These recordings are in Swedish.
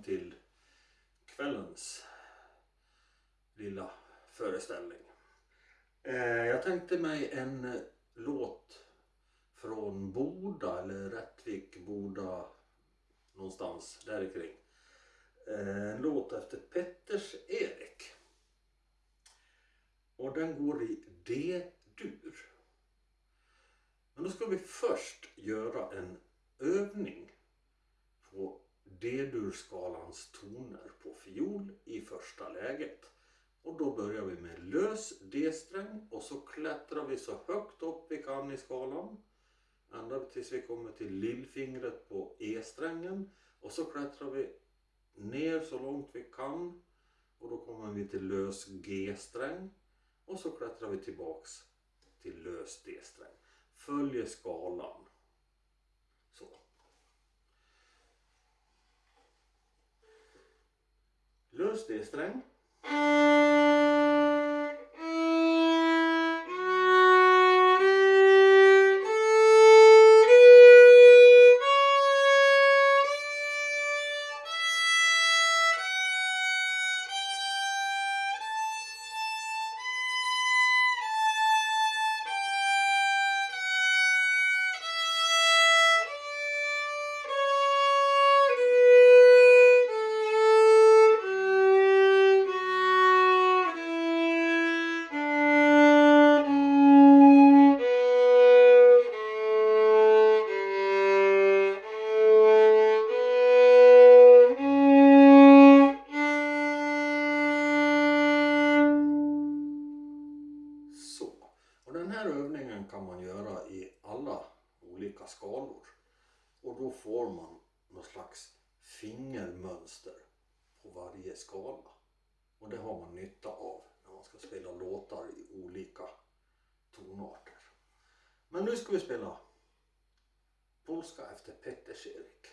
välkommen till kvällens lilla föreställning. Eh, jag tänkte mig en låt från Boda eller Rättvik, Boda någonstans där kring. Eh, en låt efter Petters-Erik. Och den går i D-dur. Men då ska vi först göra en övning på D-durskalans toner på fiol i första läget. Och då börjar vi med lös D-sträng och så klättrar vi så högt upp vi kan i skalan. Ända tills vi kommer till lillfingret på E-strängen. Och så klättrar vi ner så långt vi kan. Och då kommer vi till lös G-sträng. Och så klättrar vi tillbaks till lös D-sträng. Följer skalan. Så. Lös D-sträng. Så. Nu ska vi spela Polska efter Petter Schirik.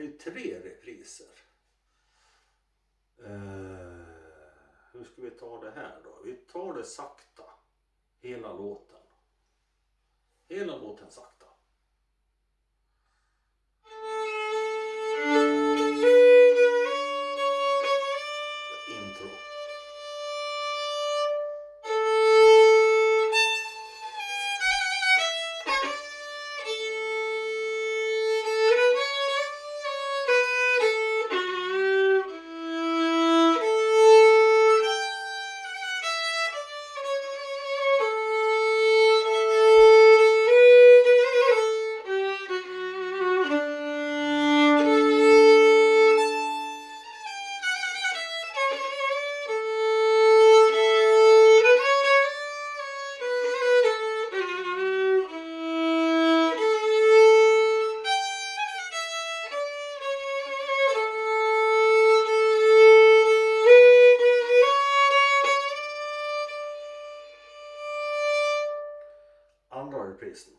Är ju tre repriser. Eh, hur ska vi ta det här då? Vi tar det sakta. Hela låten. Hela låten sakta. under prisen.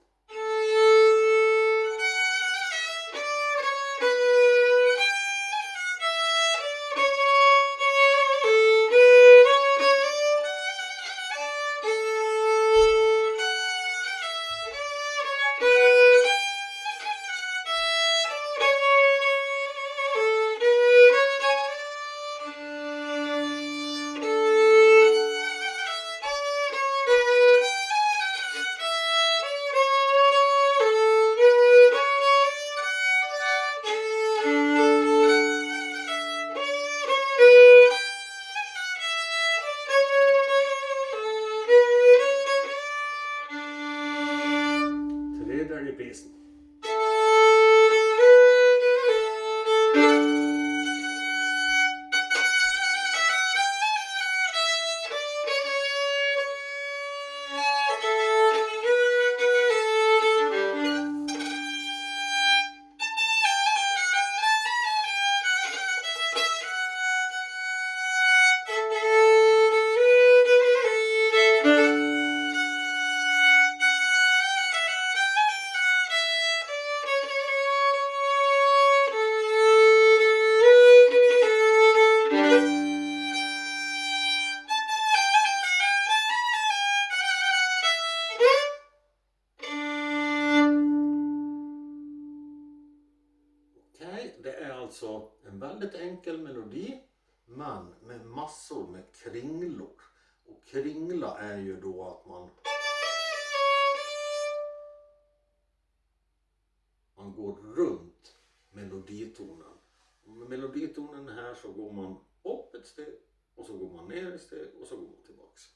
Man går runt meloditonen. Och med meloditonen här så går man upp ett steg och så går man ner ett steg och så går man tillbaks.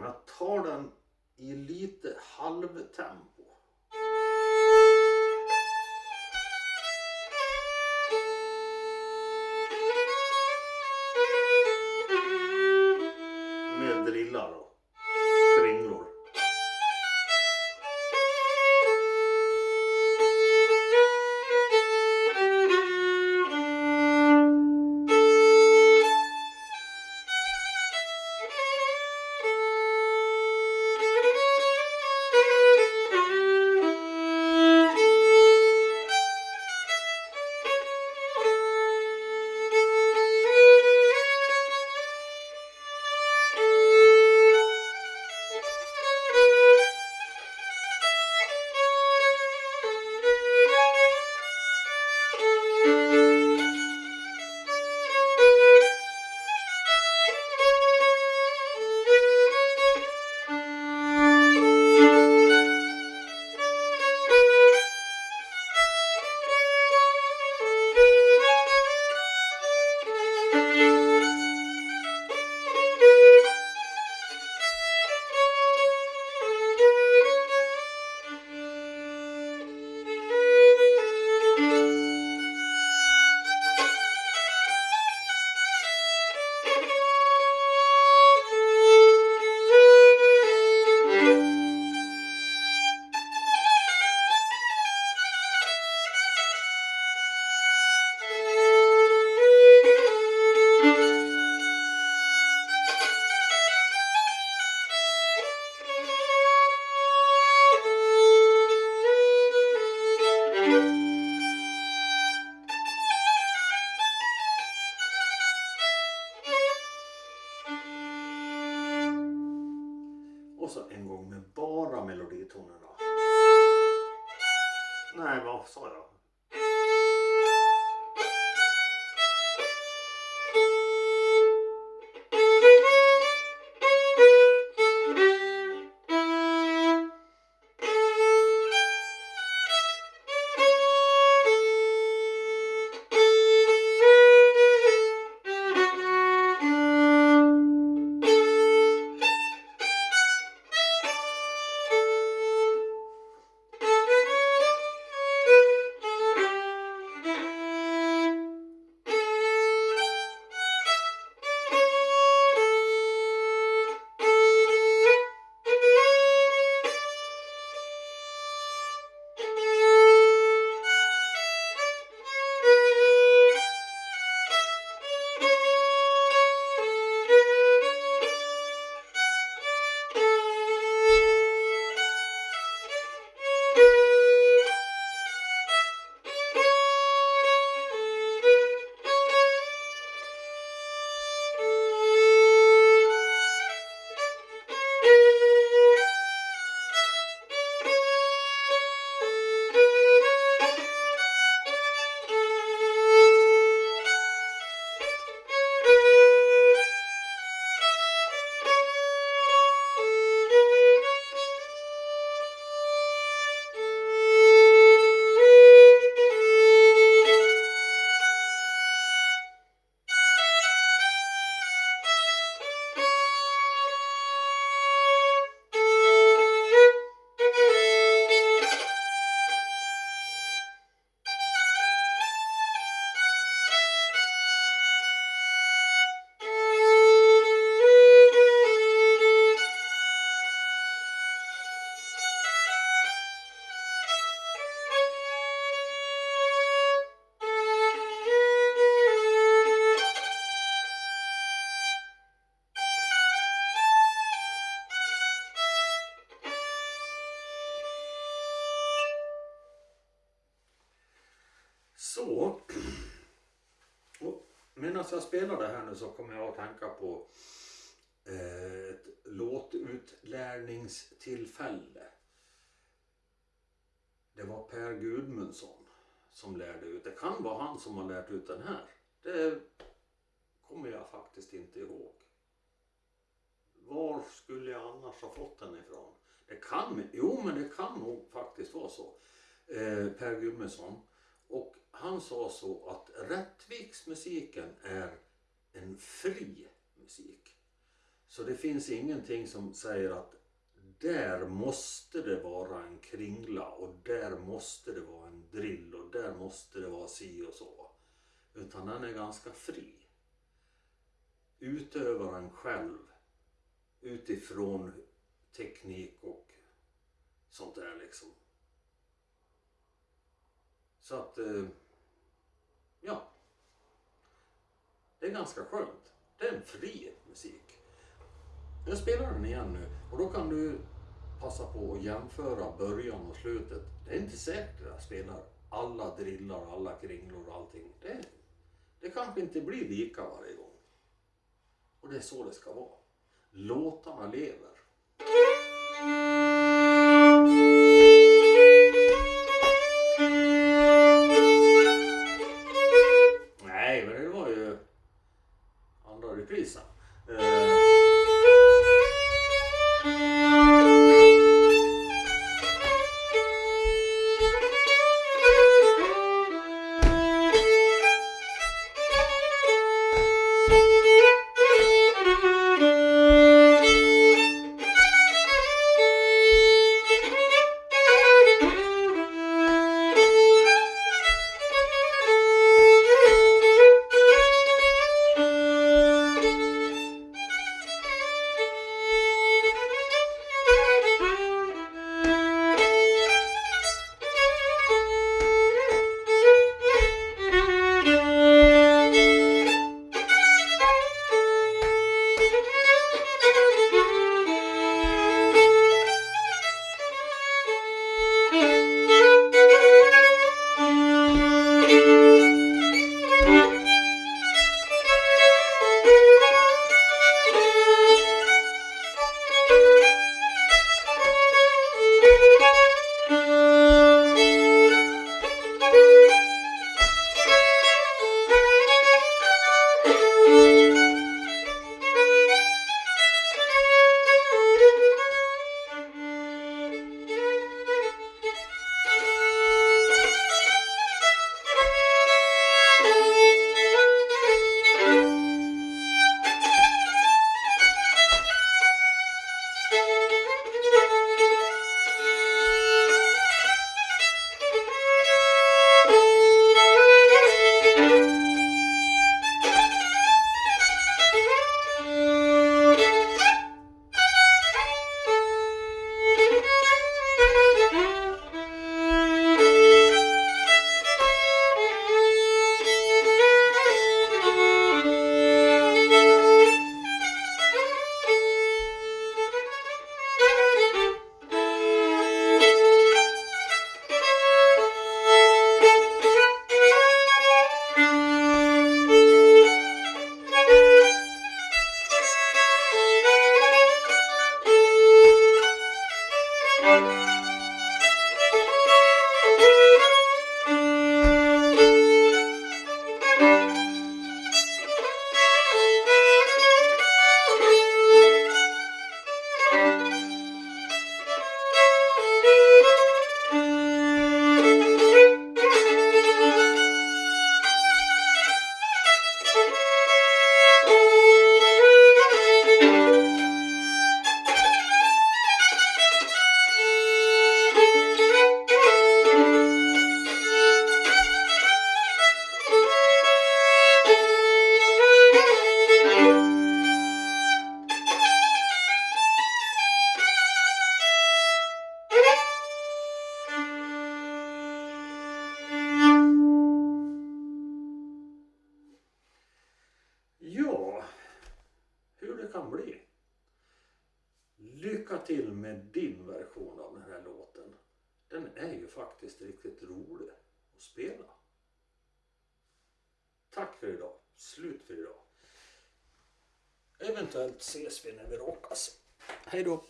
Jag tar den i lite halvtempo. Med blåsa en gång med bara meloditonerna. Nej, vad sa jag? Så. Och medan jag spelar det här nu så kommer jag att tänka på eh, ett låtutlärningstillfälle. Det var Per Gudmundsson som lärde ut. Det kan vara han som har lärt ut den här. Det kommer jag faktiskt inte ihåg. Var skulle jag annars ha fått den ifrån? Det kan, jo men det kan nog faktiskt vara så. Eh, per Gudmundsson. Och han sa så att Rättviksmusiken är en fri musik. Så det finns ingenting som säger att där måste det vara en kringla och där måste det vara en drill och där måste det vara si och så. Utan den är ganska fri. Utövaren själv utifrån teknik och sånt där liksom. Så att, eh, ja. Det är ganska skönt. Det är en fri musik. Jag spelar den igen nu och då kan du passa på att jämföra början och slutet. Det är inte säkert att jag spelar alla drillar, alla kringlor och allting. Det, det kanske inte blir lika varje gång. Och det är så det ska vara. Låtarna lever. Eventuellt ses vi när vi råkas. Hej då.